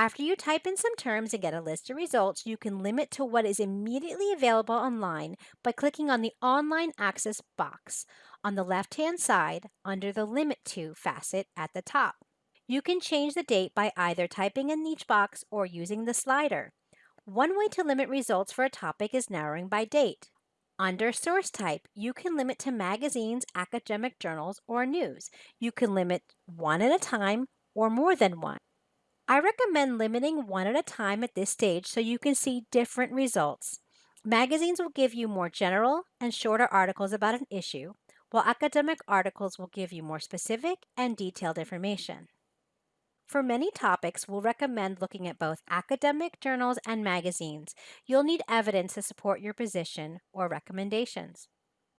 After you type in some terms and get a list of results, you can limit to what is immediately available online by clicking on the Online Access box on the left-hand side under the Limit To facet at the top. You can change the date by either typing in each box or using the slider. One way to limit results for a topic is narrowing by date. Under source type, you can limit to magazines, academic journals, or news. You can limit one at a time or more than one. I recommend limiting one at a time at this stage so you can see different results. Magazines will give you more general and shorter articles about an issue, while academic articles will give you more specific and detailed information. For many topics, we'll recommend looking at both academic journals and magazines. You'll need evidence to support your position or recommendations.